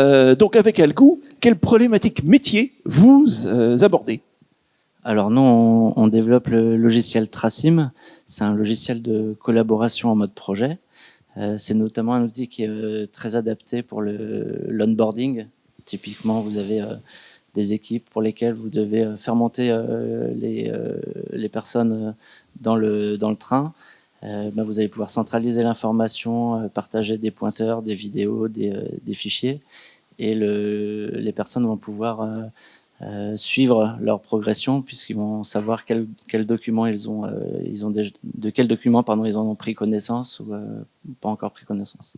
Euh, donc avec Algou, quelle problématique métier vous euh, abordez? Alors nous, on, développe le logiciel Tracim. C'est un logiciel de collaboration en mode projet. Euh, c'est notamment un outil qui est très adapté pour l'onboarding. Typiquement, vous avez des équipes pour lesquelles vous devez faire monter les, personnes dans le train. Ben vous allez pouvoir centraliser l'information, partager des pointeurs, des vidéos, des, des fichiers, et le, les personnes vont pouvoir euh, suivre leur progression puisqu'ils vont savoir quel documents ils ont, euh, de quels documents ils en ont pris connaissance ou euh, pas encore pris connaissance.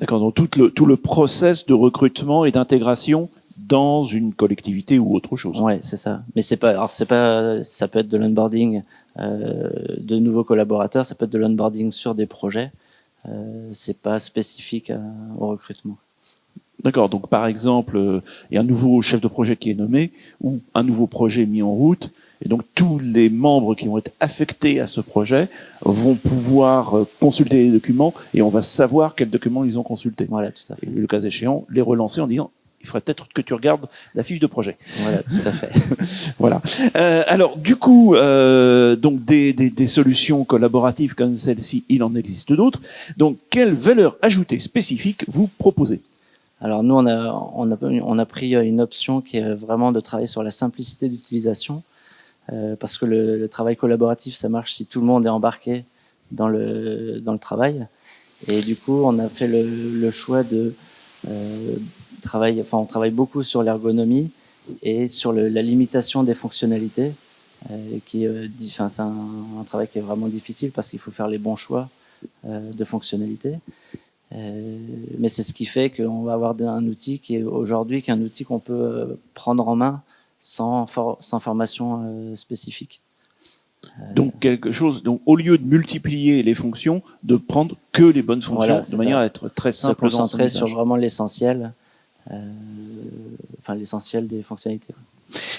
D'accord, donc tout le, tout le process de recrutement et d'intégration dans une collectivité ou autre chose. Ouais, c'est ça. Mais c'est pas, alors c'est pas, ça peut être de l'onboarding euh, de nouveaux collaborateurs, ça peut être de l'onboarding sur des projets. Euh, c'est pas spécifique à, au recrutement. D'accord. Donc, par exemple, euh, il y a un nouveau chef de projet qui est nommé ou un nouveau projet mis en route. Et donc, tous les membres qui vont être affectés à ce projet vont pouvoir euh, consulter les documents et on va savoir quels documents ils ont consultés. Voilà, tout à fait. Et le cas échéant, les relancer en disant il faudrait peut-être que tu regardes la fiche de projet. Voilà, tout à fait. voilà. Euh, alors, du coup, euh, donc des, des, des, solutions collaboratives comme celle-ci, il en existe d'autres. Donc, quelle valeur ajoutée spécifique vous proposez? Alors nous, on a, on, a, on a pris une option qui est vraiment de travailler sur la simplicité d'utilisation, euh, parce que le, le, travail collaboratif, ça marche si tout le monde est embarqué dans le, dans le travail. Et du coup, on a fait le, le choix de euh, enfin, on travaille beaucoup sur l'ergonomie et sur le, la limitation des fonctionnalités, euh, qui, euh, enfin, c'est un, un, travail qui est vraiment difficile parce qu'il faut faire les bons choix euh, de fonctionnalités. Mais c'est ce qui fait qu'on va avoir un outil qui est aujourd'hui qu'un outil qu'on peut prendre en main sans, for sans formation spécifique. Donc quelque chose, donc au lieu de multiplier les fonctions, de prendre que les bonnes fonctions, voilà, de manière ça. à être très simple. Se concentrer sur vraiment l'essentiel, enfin l'essentiel des fonctionnalités.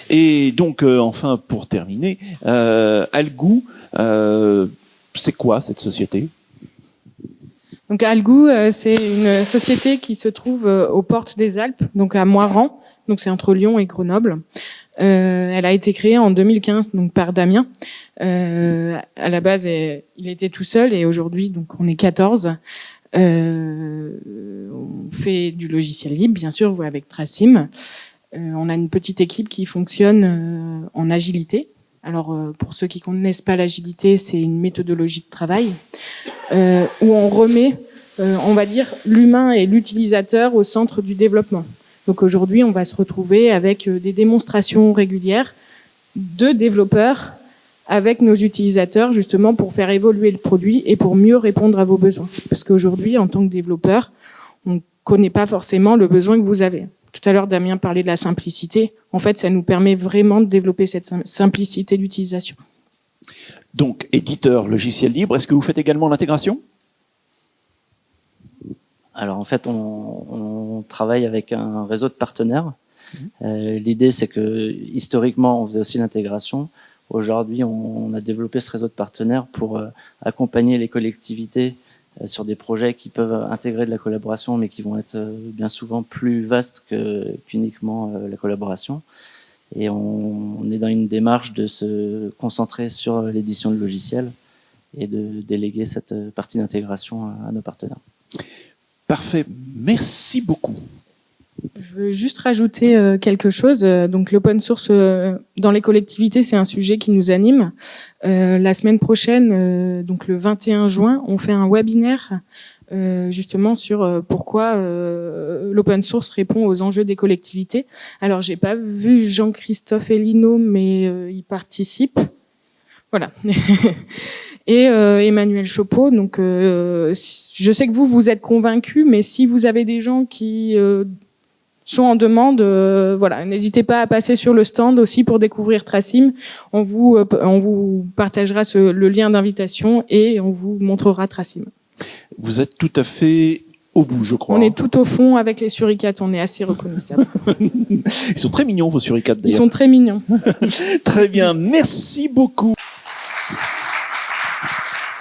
Et donc euh, enfin pour terminer, euh, Algou, c'est quoi cette société? Donc Algou, euh, c'est une société qui se trouve euh, aux portes des Alpes, donc à Moiran, donc c'est entre Lyon et Grenoble. Euh, elle a été créée en 2015 donc par Damien. Euh, à la base, il était tout seul et aujourd'hui donc on est 14. Euh, on fait du logiciel libre, bien sûr, avec Tracim. Euh, on a une petite équipe qui fonctionne en agilité. Alors, pour ceux qui connaissent pas l'agilité, c'est une méthodologie de travail euh, où on remet, euh, on va dire, l'humain et l'utilisateur au centre du développement. Donc aujourd'hui, on va se retrouver avec euh, des démonstrations régulières de développeurs avec nos utilisateurs justement pour faire évoluer le produit et pour mieux répondre à vos besoins. Parce qu'aujourd'hui, en tant que développeur, on ne connaît pas forcément le besoin que vous avez. Tout à l'heure, Damien parlait de la simplicité. En fait, ça nous permet vraiment de développer cette simplicité d'utilisation. Donc, éditeur logiciel libre, est-ce que vous faites également l'intégration? Alors en fait, on, on, travaille avec un réseau de partenaires. Mmh. Euh, L'idée, c'est que historiquement, on faisait aussi l'intégration. Aujourd'hui, on, a développé ce réseau de partenaires pour euh, accompagner les collectivités euh, sur des projets qui peuvent intégrer de la collaboration, mais qui vont être euh, bien souvent plus vastes qu'uniquement la collaboration. Et on, est dans une démarche de se concentrer sur l'édition de logiciels et de déléguer cette partie d'intégration à nos partenaires. Parfait, merci beaucoup. Je veux juste rajouter euh, quelque chose. Donc l'open source euh, dans les collectivités, c'est un sujet qui nous anime. Euh, la semaine prochaine, euh, donc le 21 juin, on fait un webinaire euh, justement sur euh, pourquoi l'open source répond aux enjeux des collectivités. Alors j'ai pas vu Jean-Christophe Elino, mais il participe. Voilà. et Emmanuel Chopeau. Donc je sais que vous, vous êtes convaincus, mais si vous avez des gens qui sont en demande, euh, voilà, n'hésitez pas à passer sur le stand aussi pour découvrir Tracim. On vous, euh, on vous partagera ce, le lien d'invitation et on vous montrera Tracim. Vous êtes tout à fait au bout, je crois. On est tout au fond avec les suricates, on est assez reconnaissable. Ils sont très mignons, vos suricates, d'ailleurs. Ils sont très mignons. très bien, merci beaucoup.